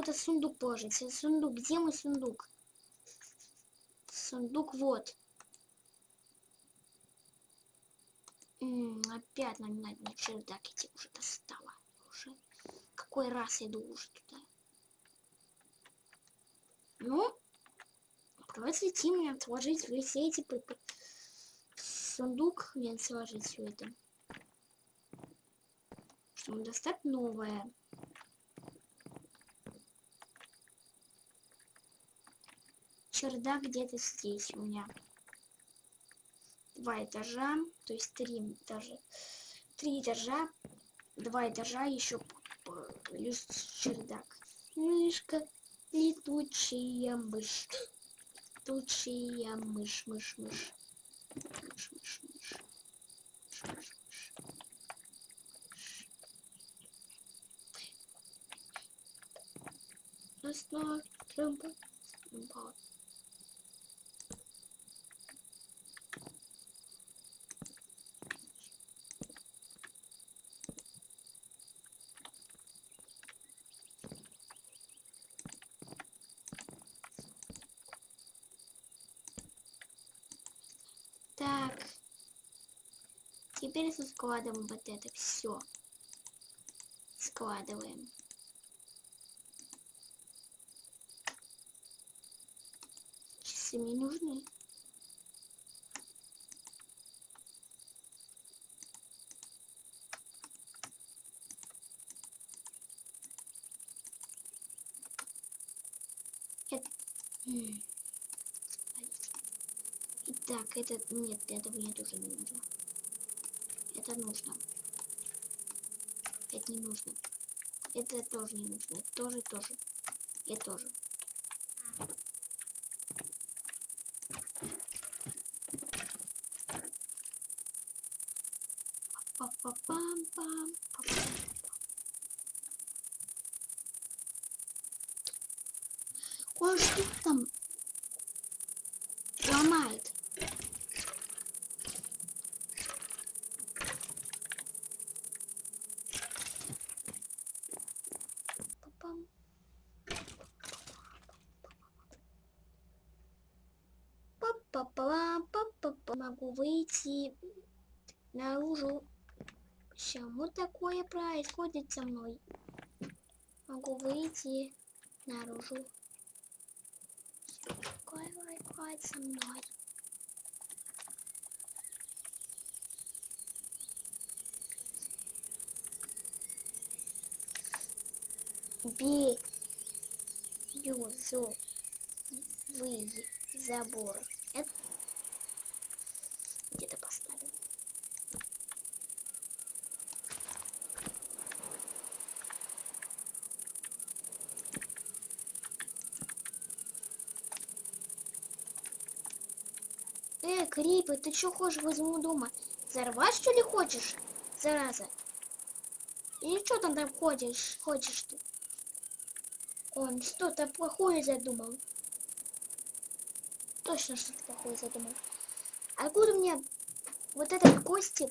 куда сундук положить. Сундук, где мой сундук? Сундук вот. М -м, опять на, на, на чердак идти уже достала. Уже какой раз иду уже туда. Ну, просвети меня сложить все эти сундук, мне сложить все это. Чтобы достать новое. Чердак где-то здесь у меня. Два этажа, то есть три этажа. Три этажа, два этажа, еще плюс чердак. Мышка, летучая мышь. Летучая мышь, мышь, мышь. Мышь, мышь, мышь. Мышь, мышь, мышь. Основа, трымба, трымба. Так. Теперь складываем вот это все. Складываем. Часы мне нужны. Это... Так, это... Нет, это мне тоже не нужно. Это нужно. Это не нужно. Это тоже не нужно. Это тоже, тоже. И тоже. Па-па-пам-пам. Ой, что там ломает? Пам. Па-па-па, па-па-па. Могу выйти наружу. Почему такое происходит со мной? Могу выйти наружу. Что такое происходит со мной? Бей. Юзу. Вы забор. Это где-то поставим. Э, Крипы, ты что хочешь возьму дома? Взорвать что ли хочешь, зараза? Или что там там ходишь, хочешь ты? Он что-то плохое задумал. Точно что-то плохое задумал. Откуда мне вот этот кости?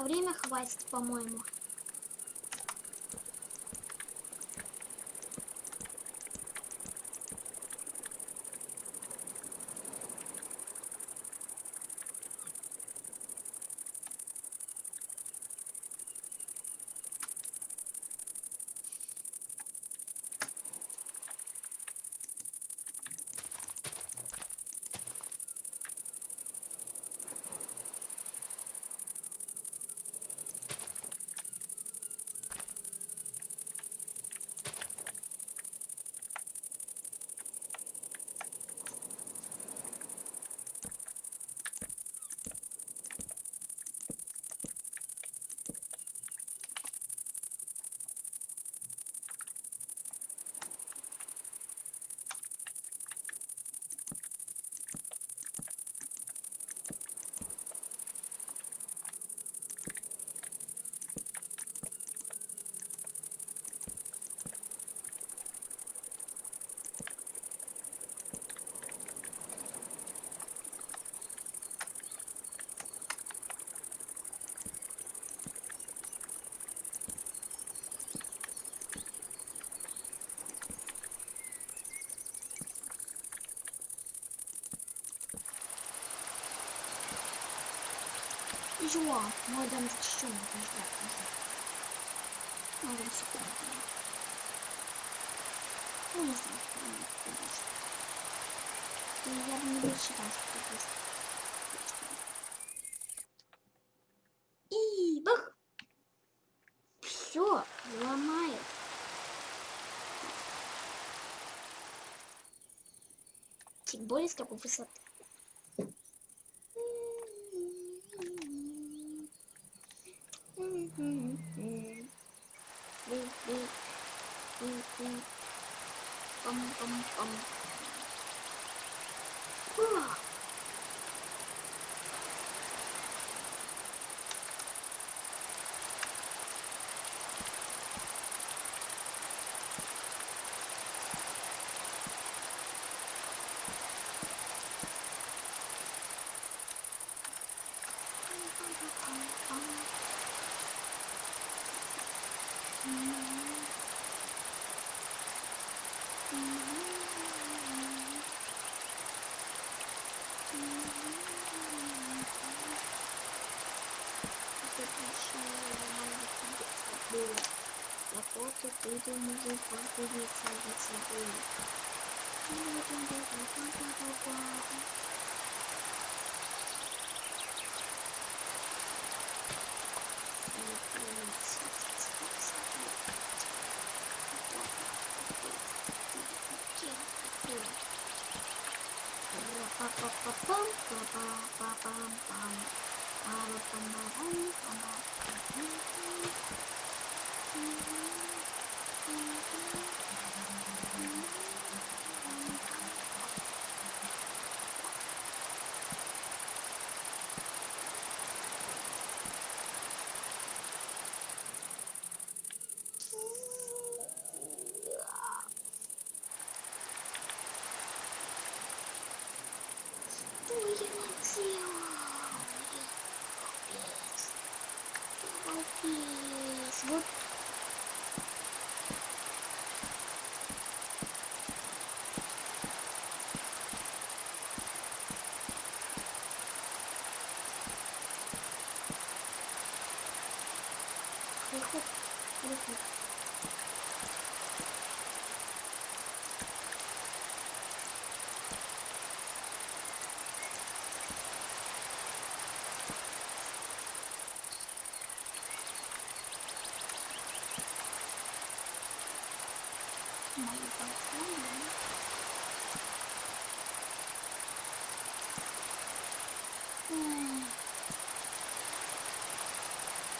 А время хватит, по-моему. Жуа, мой дом что надо ждать уже. Надо секунду. Ну, не знаю, что мне. И я бы не рассчитал, что это быстро. И бах! Все, ломает. Тем более с какой высоты. quần. 中に10本フルーツを出しで、金曜日で5本 see you. Мои пацаны. М.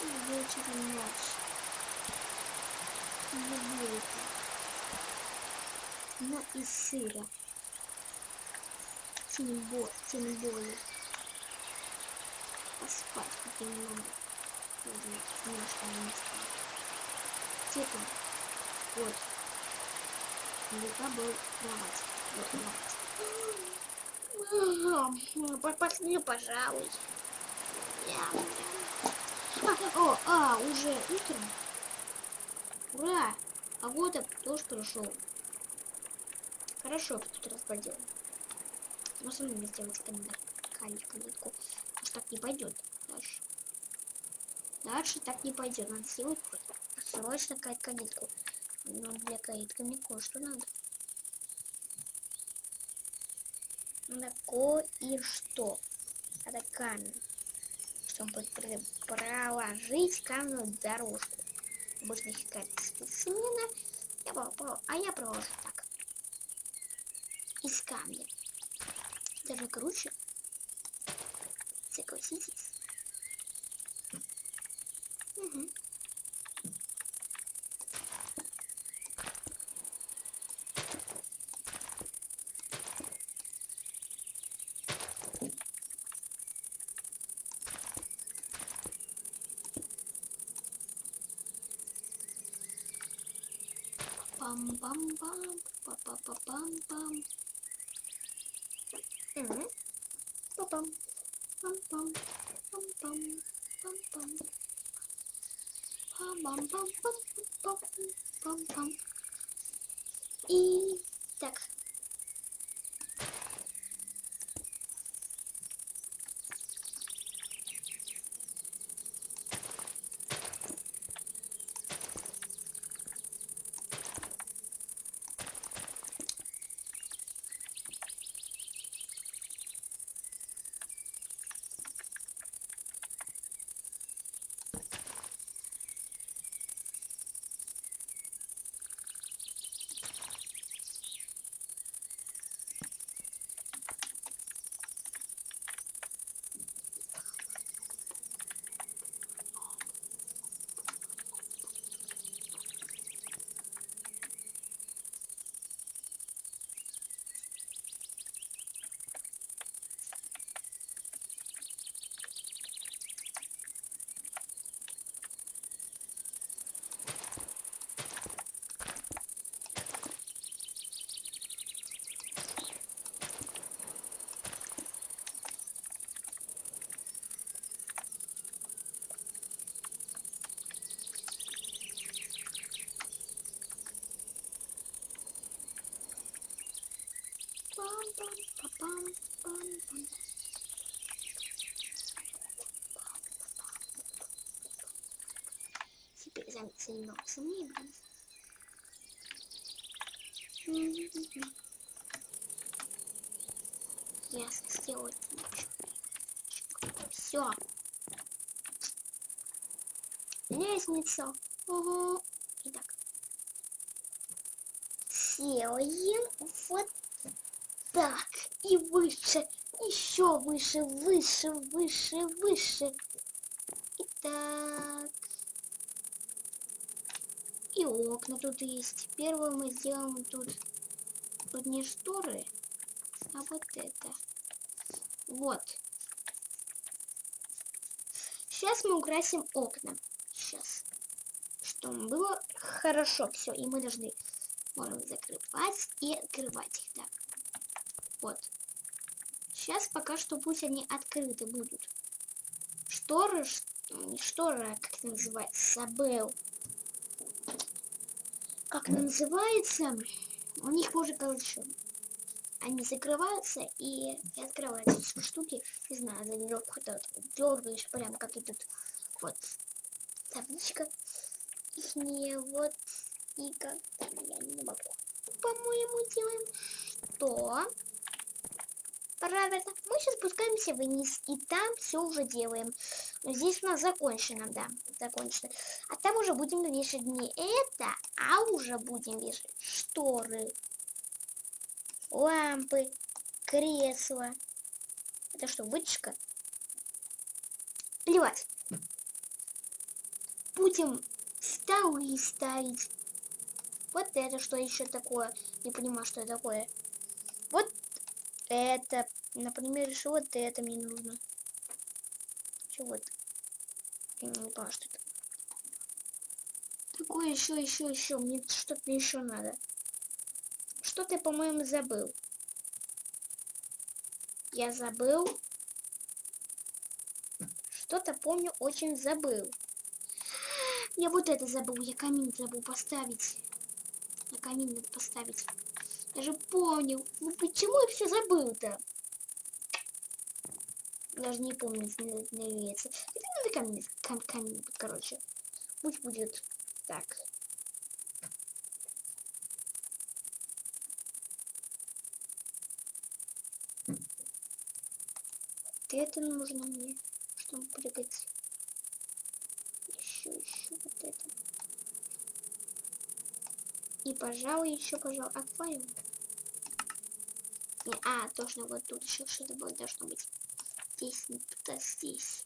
И вечером ночь. Люблю это. Но и сыра. Тем, бо тем более. Поспать хоть немного. Немножко не спать. Типа, вот. Лука был кровать. Вот кровать. Пошли, пожалуй. А, о, а, уже утро. Ура! Погода тоже прошел. Хорошо, тут раз поделаем. Но со мной сделать. Калитку. Уж так не пойдет дальше. Дальше так не пойдет. Надо сделать срочно калитку. Но для калитки мне кое-что надо. Надо кое-что. Это камень. Чтобы проложить каменную дорожку. Обычно их специменно. Я, а я проложу так. Из камня. Даже круче. Согласитесь. Угу. Пам-пам-пам, па-па-па-пам-пам. Па-пам, пам-пам, пам-пам, пам-пам. Пам-пам-пам-пам-пам-пам. И так. Теперь займемся мебелью. Ясно, сделать Все. Лестница. Угу. Итак. Делаем вот так, и выше, еще выше, выше, выше, выше. Итак. И окна тут есть. Первое мы сделаем тут, тут не шторы, а вот это. Вот. Сейчас мы украсим окна. Сейчас. Чтобы было хорошо все. И мы должны можем закрывать и открывать их. Так. Вот. Сейчас пока что пусть они открыты будут. Шторы, не шторы, а как это называется, забыл. Как это называется? У них позже, короче, они закрываются и, и открываются штуки. Не знаю, за веревку вот дергаешь прям как и тут. Вот. Табличка. Их не вот и как я не могу. По-моему, делаем что? Правильно. Мы сейчас спускаемся вниз, и там все уже делаем. Но здесь у нас закончено, да, закончено. А там уже будем вешать не это, а уже будем вешать шторы, лампы, кресла. Это что, вытяжка? Плевать. Будем столы ставить. Вот это что еще такое? Не понимаю, что это такое. Вот это. Например, еще вот это мне нужно. Что вот? Я не понял, что это. Такое еще, еще, еще. Мне что-то еще надо. Что ты, по-моему, забыл? Я забыл. что-то помню, очень забыл. Я вот это забыл, я камин забыл поставить. На камин надо поставить. Я же понял. Ну почему я все забыл-то? Даже не помню, называется. Это надо камин, кам, камин, короче. Пусть будет так. это нужно мне, чтобы прыгать. Еще, еще вот это. И, пожалуй, еще, пожалуй, аквариум. Не, а, точно, вот тут еще что-то будет, должно быть. Здесь, да, здесь.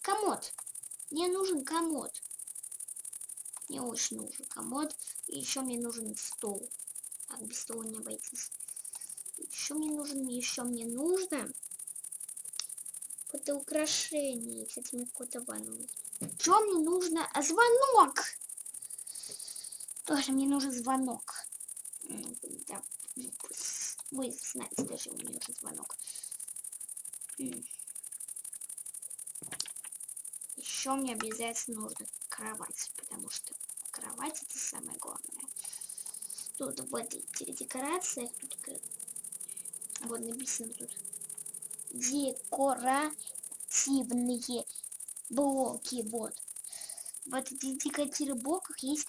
Комод. Мне нужен комод. Мне очень нужен комод. И еще мне нужен стол. Так, без стола не обойтись. Еще мне нужен, еще мне нужно какое-то украшение. Кстати, мне какой-то ванну. Что мне нужно? Звонок! Тоже мне нужен звонок. Вы знаете, даже мне нужен звонок. Еще мне обязательно нужно кровать, потому что кровать это самое главное. Тут в этой декорации, тут вот написано тут декоративные блоки. Вот. В этих декоративных блоках есть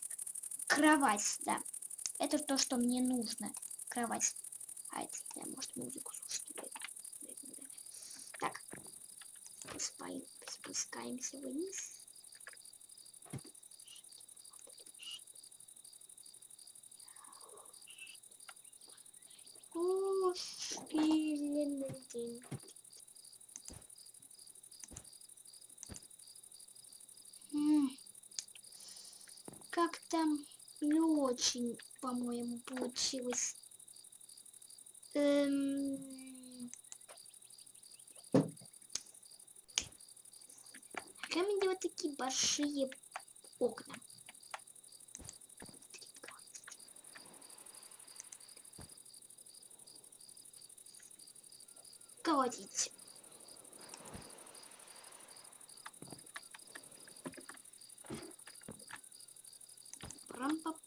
кровать, да. Это то, что мне нужно. Кровать. А это, да, может, музыку слушать. Так. Спускаемся вниз. О, день. как-то не очень, по-моему, получилось. Эм... Камень делать такие большие окна. Колотить.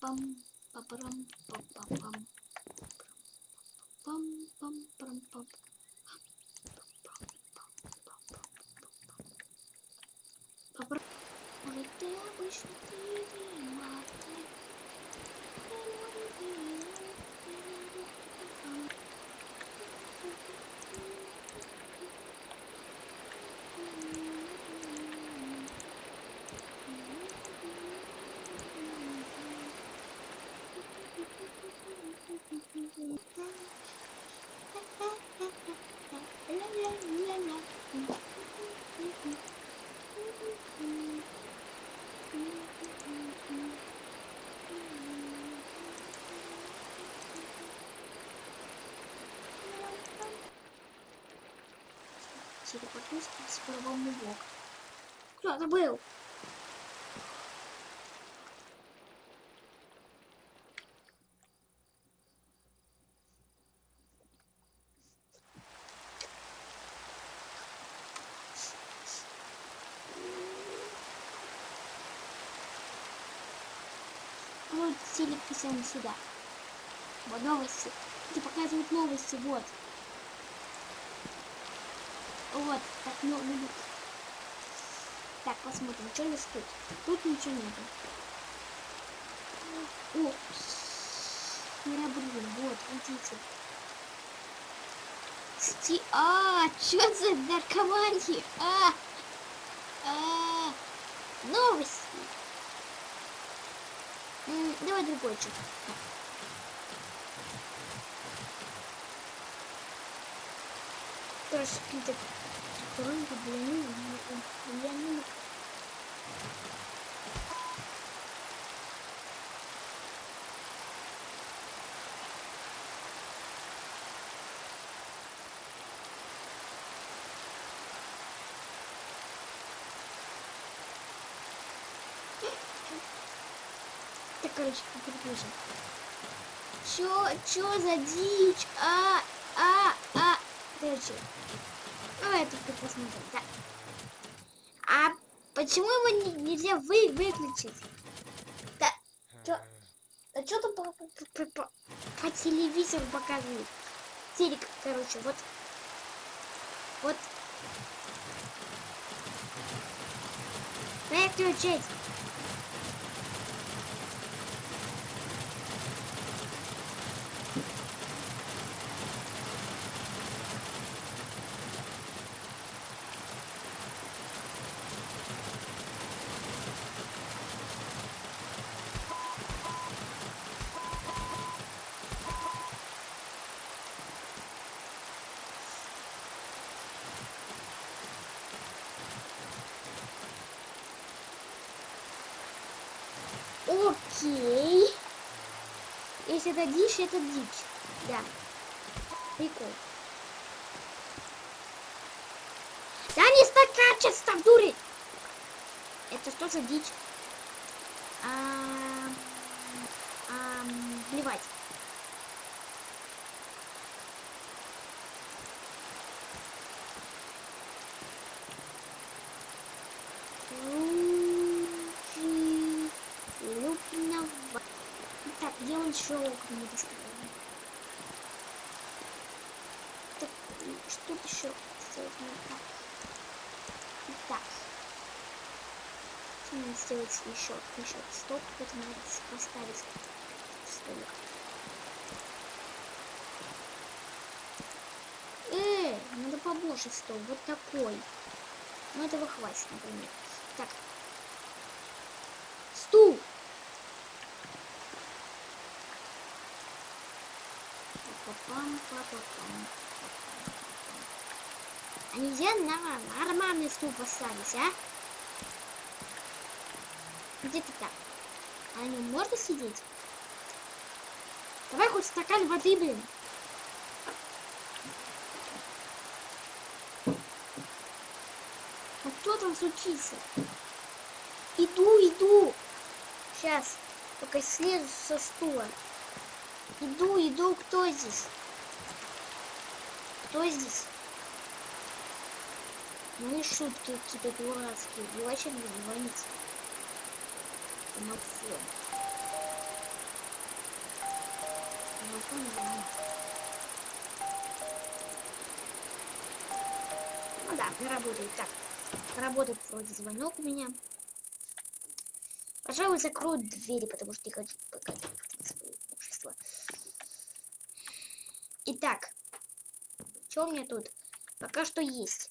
пам папарам пам пам пам пам пам пам пам Может ты обычно телепортнусь с правому бок. Кто-то был. Вот телеписаем сюда. Вот новости. Где показывают новости, вот. Вот, так, ну, ну, Так, посмотрим, что у нас тут. Тут ничего нету. О, Мирабрин, вот, видите. Сти... А, что за наркомания? А, а, новости. М давай другой что-то. Тоже какие-то Них, для них. Так, короче, переключим. Чё, чё за дичь? А, а, а. Короче, Давай тут посмотрим. Да. А почему его не- нельзя вы выключить? Да. Чё? А что там по, по- по- по- по телевизору показывают? Телек, короче, вот. Вот. Выключить. Окей. Если это дичь, это дичь. Да. Прикол. Да не стаканчество, дури! Это что за дичь? Ам, ам, плевать. Так. Надо сделать еще? Еще стоп, это надо поставить столик. Э, надо побольше стол, вот такой. Ну этого хватит, например. Так. Стул! Па-па-пам, па-па-пам. Нельзя на нормальный стул поставить, а? Где ты так? А на можно сидеть? Давай хоть стакан воды, блин. А кто там случится? Иду, иду. Сейчас. Только слезу со стула. Иду, иду. Кто здесь? Кто здесь? Ну и шутки какие-то дурацкие. И не звонить. Домофон. Домофон звонит. Ну да, работает. Так, работает вроде звонок у меня. Пожалуй, закрою двери, потому что не хочу показывать свое общество. Итак, что у меня тут? Пока что есть.